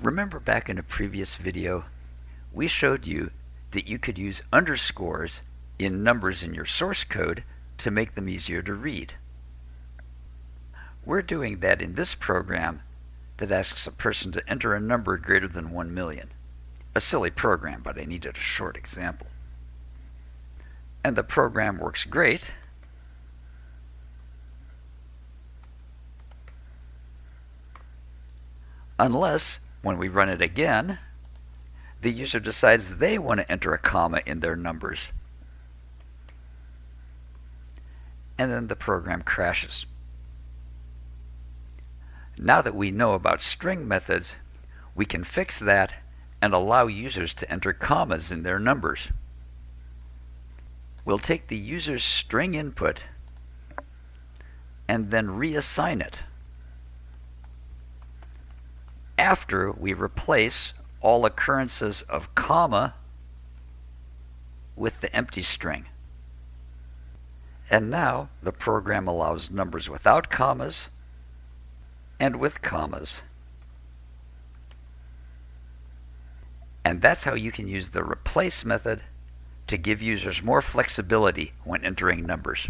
Remember back in a previous video, we showed you that you could use underscores in numbers in your source code to make them easier to read. We're doing that in this program that asks a person to enter a number greater than 1 million. A silly program, but I needed a short example. And the program works great unless when we run it again, the user decides they want to enter a comma in their numbers. And then the program crashes. Now that we know about string methods, we can fix that and allow users to enter commas in their numbers. We'll take the user's string input and then reassign it after we replace all occurrences of comma with the empty string. And now the program allows numbers without commas and with commas. And that's how you can use the replace method to give users more flexibility when entering numbers.